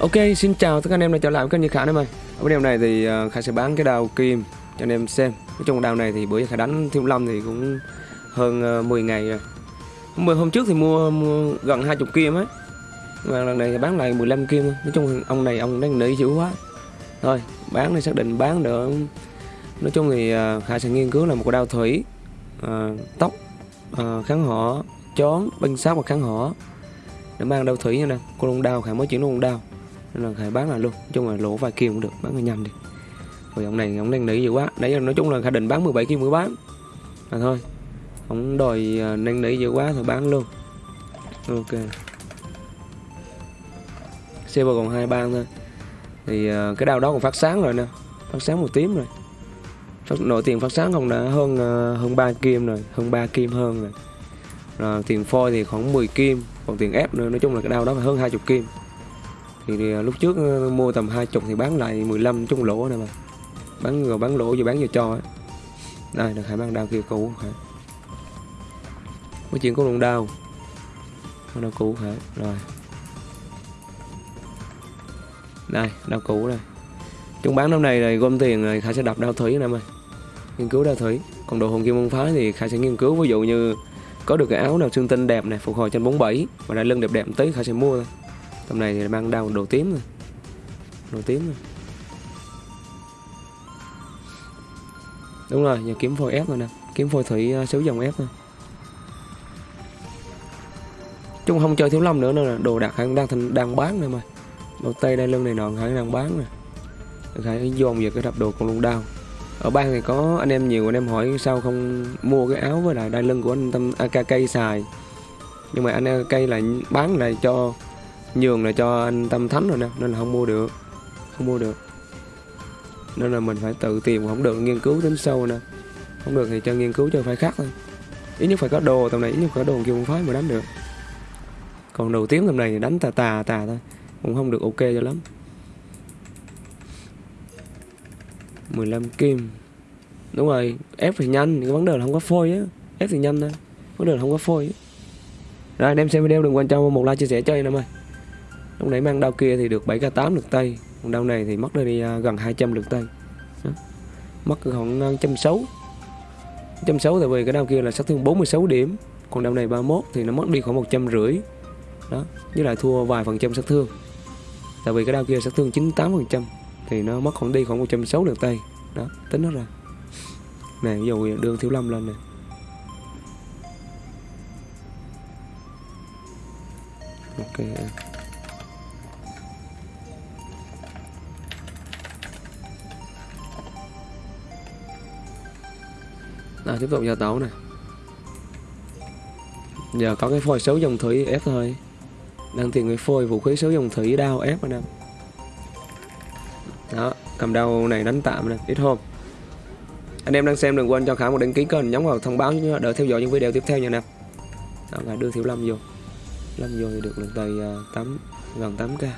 Ok, xin chào tất cả anh em đã trở lại với kênh Như Khả em ơi Ở video này thì ờ, Khả sẽ bán cái đào kim cho anh em xem. Nói chung đào này thì bữa giờ Khả đánh Thiên Long thì cũng hơn ờ, 10 ngày rồi. Hôm, hôm trước thì mua, mua gần 20 kim ấy Mà lần này thì bán lại 15 kim thôi. Nói chung ông này ông đang nỉ dữ quá. Thôi, bán thì xác định bán được. Nói chung thì ờ, Khả sẽ nghiên cứu là một cái đao thủy à, Tóc, à, kháng họ, chón, binh sát và kháng họ để mang đao thủy nha nè. Con lông đao Khả mới chuyển luôn đao nên là khải bán lại luôn. Nói chung là lỗ vài kim cũng được bán cho nhanh đi. Rồi ông này ông đang nỉ dữ quá. Đấy nói chung là khải định bán 17 kim mới bán. Mà thôi ông đòi uh, năn nỉ dữ quá thôi bán luôn. Ok. Xe còn hai ban thôi. Thì uh, cái đao đó còn phát sáng rồi nè. Phát sáng một tím rồi. Phát, nội tiền phát sáng không đã hơn uh, hơn 3 kim rồi. Hơn 3 kim hơn rồi. Rồi tiền phôi thì khoảng 10 kim. Còn tiền ép nữa nói chung là cái đao đó phải hơn 20 kim thì, à, lúc trước ờ, mua tầm 20 thì bán lại 15 chung lỗ này mà. Bán rồi bán lỗ rồi bán vừa cho ấy. đây là khải mang đao kia cũ hả có chuyện có luôn đao. Con đao cũ hả rồi. Đây đao cũ này, chúng bán năm này rồi gom tiền rồi khải sẽ đập đao thủy nè em ơi. Nghiên cứu đao thủy. Còn đồ hồn kim môn phái thì khải sẽ nghiên cứu ví dụ như có được cái áo nào xương tinh đẹp này phục hồi trên 47 và đai lưng đẹp đẹp một tí khải sẽ mua thôi tầm này thì mang đau đồ tím rồi. Đồ tím rồi. Đúng rồi giờ kiếm phôi ép rồi nè. Kiếm phôi thủy uh, dòng ép thôi chung không chơi thiếu lâm nữa nữa là đồ đạc hắn đang thành đang bán này mà. Đồ tây đai lưng này nọ hắn đang bán nè hãy dồn về cái đập đồ còn luôn đau. Ở bang thì có anh em nhiều anh em hỏi sao không mua cái áo với lại đai lưng của anh tâm akk xài. Nhưng mà anh cây lại bán lại cho nhường lại cho anh tâm thánh rồi nè, nên là không mua được, không mua được. Nên là mình phải tự tìm, không được nghiên cứu tính sâu nè. Không được thì cho nghiên cứu cho phải khác thôi. Ít nhất phải có đồ tầm này, ít nhất phải có đồ kia cũng phái mà đánh được. Còn đầu tiếng tầm này thì đánh tà tà tà thôi, cũng không được ok cho lắm. 15 kim. Đúng rồi, Ép thì nhanh, Cái vấn đề là không có phôi á, Ép thì nhanh thôi, Vấn đề là không có phôi á. Rồi, anh em xem video đừng quên cho một like, chia sẻ cho em ơi. Lúc nãy mang đao kia thì được 7k8 lượt tay. Còn đao này thì mất đi uh, gần 200 lượt tay. Đó. Mất khoảng à, 160 160 tại vì cái đao kia là sát thương 46 điểm. Còn đao này 31 thì nó mất đi khoảng 150 Đó. Với lại thua vài phần trăm sát thương. Tại vì cái đao kia sát thương 98 phần trăm thì nó mất khoảng đi khoảng 160 lượt tay. Đó. Tính nó ra. Này ví dụ đường thiếu lâm lên nè. Ok à. À, tiếp tục giờ tấu nè. Giờ có cái phôi xấu dòng thủy ép thôi. Đang tìm cái phôi vũ khí xấu dòng thủy đao ép anh em đó cầm đao này đánh tạm nè ít hôm. Anh em đang xem đừng quên cho khả một đăng ký kênh nhấn vào thông báo đợi theo dõi những video tiếp theo nha nè. Đó là đưa thiếu lâm vô. Lâm vô thì được lần tầy à, tám gần 8k